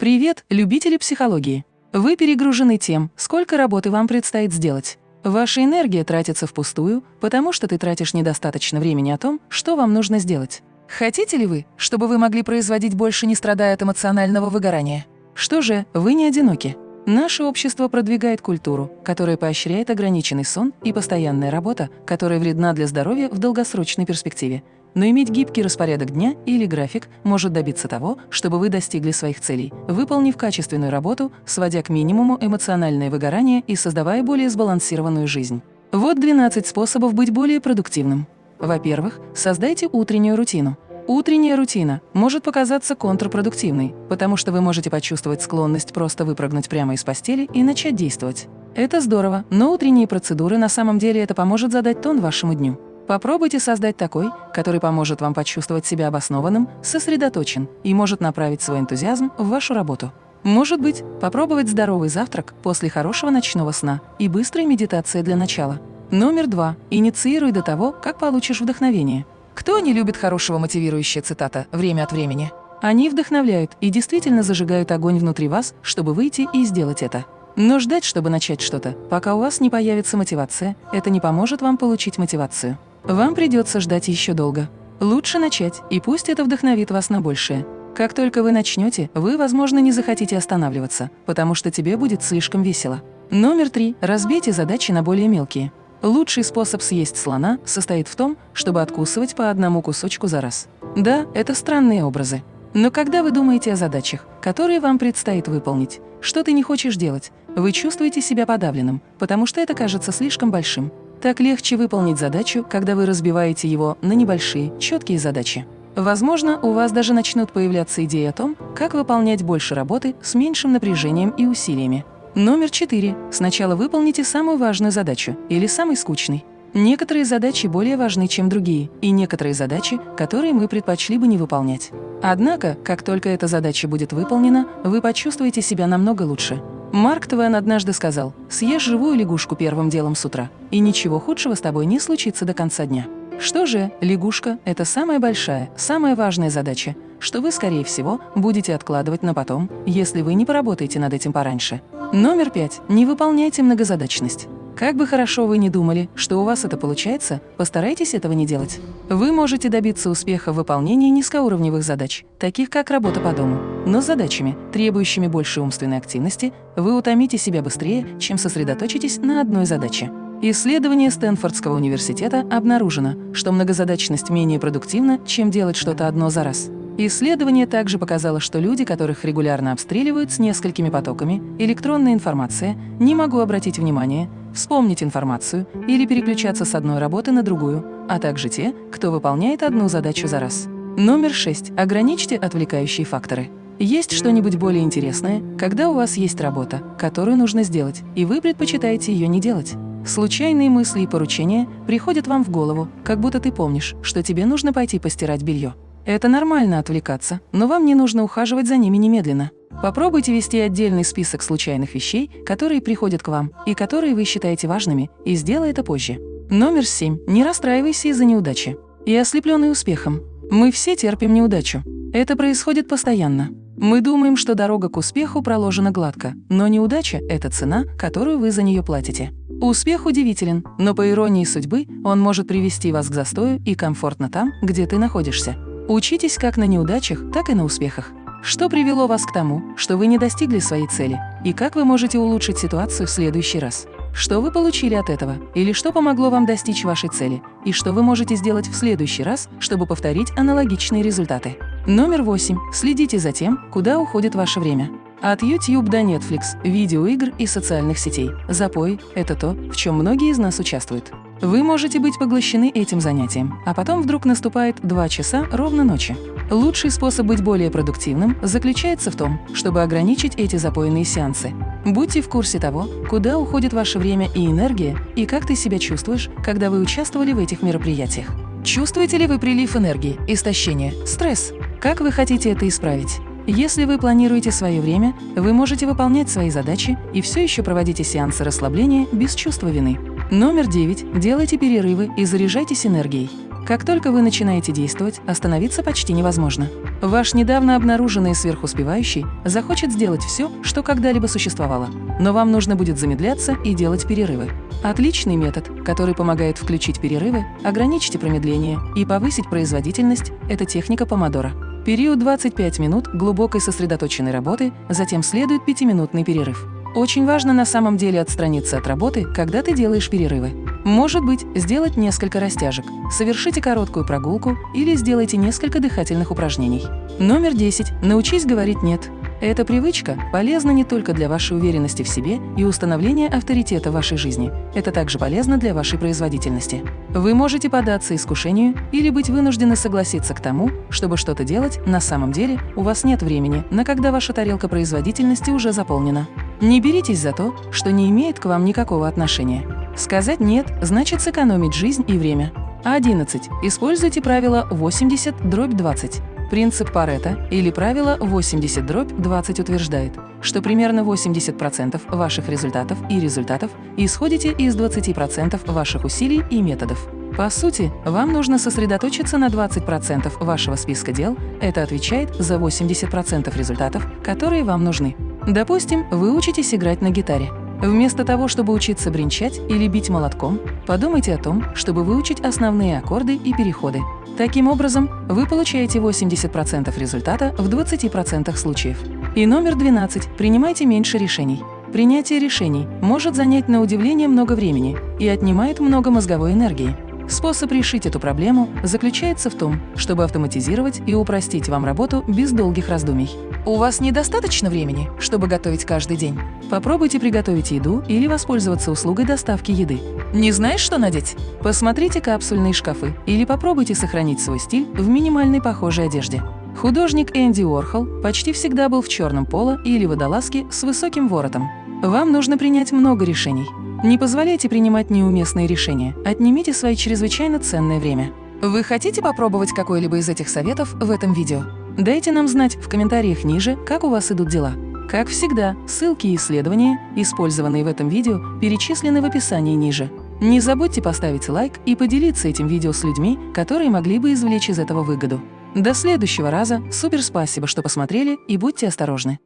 Привет, любители психологии! Вы перегружены тем, сколько работы вам предстоит сделать. Ваша энергия тратится впустую, потому что ты тратишь недостаточно времени о том, что вам нужно сделать. Хотите ли вы, чтобы вы могли производить больше, не страдая от эмоционального выгорания? Что же, вы не одиноки. Наше общество продвигает культуру, которая поощряет ограниченный сон и постоянная работа, которая вредна для здоровья в долгосрочной перспективе. Но иметь гибкий распорядок дня или график может добиться того, чтобы вы достигли своих целей, выполнив качественную работу, сводя к минимуму эмоциональное выгорание и создавая более сбалансированную жизнь. Вот 12 способов быть более продуктивным. Во-первых, создайте утреннюю рутину. Утренняя рутина может показаться контрпродуктивной, потому что вы можете почувствовать склонность просто выпрыгнуть прямо из постели и начать действовать. Это здорово, но утренние процедуры на самом деле это поможет задать тон вашему дню. Попробуйте создать такой, который поможет вам почувствовать себя обоснованным, сосредоточен и может направить свой энтузиазм в вашу работу. Может быть, попробовать здоровый завтрак после хорошего ночного сна и быстрой медитации для начала. Номер два. Инициируй до того, как получишь вдохновение. Кто не любит хорошего мотивирующая цитата время от времени? Они вдохновляют и действительно зажигают огонь внутри вас, чтобы выйти и сделать это. Но ждать, чтобы начать что-то, пока у вас не появится мотивация, это не поможет вам получить мотивацию. Вам придется ждать еще долго. Лучше начать, и пусть это вдохновит вас на большее. Как только вы начнете, вы, возможно, не захотите останавливаться, потому что тебе будет слишком весело. Номер три. Разбейте задачи на более мелкие. Лучший способ съесть слона состоит в том, чтобы откусывать по одному кусочку за раз. Да, это странные образы. Но когда вы думаете о задачах, которые вам предстоит выполнить, что ты не хочешь делать, вы чувствуете себя подавленным, потому что это кажется слишком большим. Так легче выполнить задачу, когда вы разбиваете его на небольшие, четкие задачи. Возможно, у вас даже начнут появляться идеи о том, как выполнять больше работы с меньшим напряжением и усилиями. Номер четыре. Сначала выполните самую важную задачу или самый скучный. Некоторые задачи более важны, чем другие, и некоторые задачи, которые мы предпочли бы не выполнять. Однако, как только эта задача будет выполнена, вы почувствуете себя намного лучше. Марк Твен однажды сказал, съешь живую лягушку первым делом с утра, и ничего худшего с тобой не случится до конца дня. Что же, лягушка – это самая большая, самая важная задача, что вы, скорее всего, будете откладывать на потом, если вы не поработаете над этим пораньше. Номер пять. Не выполняйте многозадачность. Как бы хорошо вы ни думали, что у вас это получается, постарайтесь этого не делать. Вы можете добиться успеха в выполнении низкоуровневых задач, таких как работа по дому, но с задачами, требующими большей умственной активности, вы утомите себя быстрее, чем сосредоточитесь на одной задаче. Исследование Стэнфордского университета обнаружено, что многозадачность менее продуктивна, чем делать что-то одно за раз. Исследование также показало, что люди, которых регулярно обстреливают с несколькими потоками, электронная информация, не могу обратить внимание, вспомнить информацию или переключаться с одной работы на другую, а также те, кто выполняет одну задачу за раз. Номер 6. Ограничьте отвлекающие факторы. Есть что-нибудь более интересное, когда у вас есть работа, которую нужно сделать, и вы предпочитаете ее не делать. Случайные мысли и поручения приходят вам в голову, как будто ты помнишь, что тебе нужно пойти постирать белье. Это нормально отвлекаться, но вам не нужно ухаживать за ними немедленно. Попробуйте вести отдельный список случайных вещей, которые приходят к вам и которые вы считаете важными, и сделай это позже. Номер семь. Не расстраивайся из-за неудачи. И ослепленный успехом. Мы все терпим неудачу. Это происходит постоянно. Мы думаем, что дорога к успеху проложена гладко, но неудача – это цена, которую вы за нее платите. Успех удивителен, но по иронии судьбы он может привести вас к застою и комфортно там, где ты находишься. Учитесь как на неудачах, так и на успехах. Что привело вас к тому, что вы не достигли своей цели? И как вы можете улучшить ситуацию в следующий раз? Что вы получили от этого? Или что помогло вам достичь вашей цели? И что вы можете сделать в следующий раз, чтобы повторить аналогичные результаты? Номер восемь. Следите за тем, куда уходит ваше время. От YouTube до Netflix, видеоигр и социальных сетей. Запой – это то, в чем многие из нас участвуют. Вы можете быть поглощены этим занятием, а потом вдруг наступает 2 часа ровно ночи. Лучший способ быть более продуктивным заключается в том, чтобы ограничить эти запойные сеансы. Будьте в курсе того, куда уходит ваше время и энергия, и как ты себя чувствуешь, когда вы участвовали в этих мероприятиях. Чувствуете ли вы прилив энергии, истощение, стресс? Как вы хотите это исправить? Если вы планируете свое время, вы можете выполнять свои задачи и все еще проводите сеансы расслабления без чувства вины. Номер 9. Делайте перерывы и заряжайтесь энергией. Как только вы начинаете действовать, остановиться почти невозможно. Ваш недавно обнаруженный сверхуспевающий захочет сделать все, что когда-либо существовало, но вам нужно будет замедляться и делать перерывы. Отличный метод, который помогает включить перерывы, ограничить промедление и повысить производительность – это техника помодора. Период 25 минут глубокой сосредоточенной работы, затем следует 5-минутный перерыв. Очень важно на самом деле отстраниться от работы, когда ты делаешь перерывы. Может быть, сделать несколько растяжек, совершите короткую прогулку или сделайте несколько дыхательных упражнений. Номер 10. Научись говорить «нет». Эта привычка полезна не только для вашей уверенности в себе и установления авторитета в вашей жизни. Это также полезно для вашей производительности. Вы можете податься искушению или быть вынуждены согласиться к тому, чтобы что-то делать, на самом деле у вас нет времени, на когда ваша тарелка производительности уже заполнена. Не беритесь за то, что не имеет к вам никакого отношения. Сказать «нет» значит сэкономить жизнь и время. 11. Используйте правило 80 дробь 20. Принцип Паретта или правило 80 дробь 20 утверждает, что примерно 80% ваших результатов и результатов исходите из 20% ваших усилий и методов. По сути, вам нужно сосредоточиться на 20% вашего списка дел, это отвечает за 80% результатов, которые вам нужны. Допустим, вы учитесь играть на гитаре. Вместо того, чтобы учиться бренчать или бить молотком, подумайте о том, чтобы выучить основные аккорды и переходы. Таким образом, вы получаете 80% результата в 20% случаев. И номер 12. Принимайте меньше решений. Принятие решений может занять на удивление много времени и отнимает много мозговой энергии. Способ решить эту проблему заключается в том, чтобы автоматизировать и упростить вам работу без долгих раздумий. У вас недостаточно времени, чтобы готовить каждый день? Попробуйте приготовить еду или воспользоваться услугой доставки еды. Не знаешь, что надеть? Посмотрите капсульные шкафы или попробуйте сохранить свой стиль в минимальной похожей одежде. Художник Энди Уорхол почти всегда был в черном поло или водолазке с высоким воротом. Вам нужно принять много решений. Не позволяйте принимать неуместные решения, отнимите свои чрезвычайно ценное время. Вы хотите попробовать какой-либо из этих советов в этом видео? Дайте нам знать в комментариях ниже, как у вас идут дела. Как всегда, ссылки и исследования, использованные в этом видео, перечислены в описании ниже. Не забудьте поставить лайк и поделиться этим видео с людьми, которые могли бы извлечь из этого выгоду. До следующего раза, супер спасибо, что посмотрели и будьте осторожны!